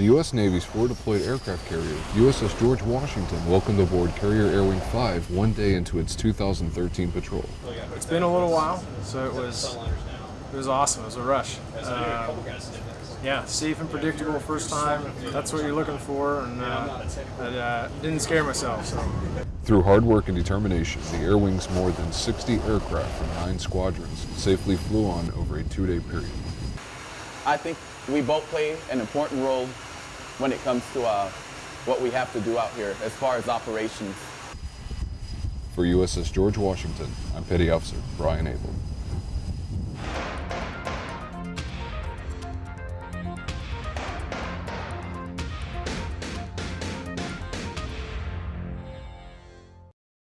The U.S. Navy's forward-deployed aircraft carrier, USS George Washington, welcomed aboard Carrier Air Wing 5 one day into its 2013 patrol. It's been a little while, so it was it was awesome. It was a rush. Um, yeah, safe and predictable first time. That's what you're looking for, and uh, I uh, didn't scare myself. So Through hard work and determination, the Air Wing's more than 60 aircraft from nine squadrons safely flew on over a two-day period. I think we both play an important role when it comes to uh, what we have to do out here as far as operations. For USS George Washington, I'm Petty Officer Brian Abel.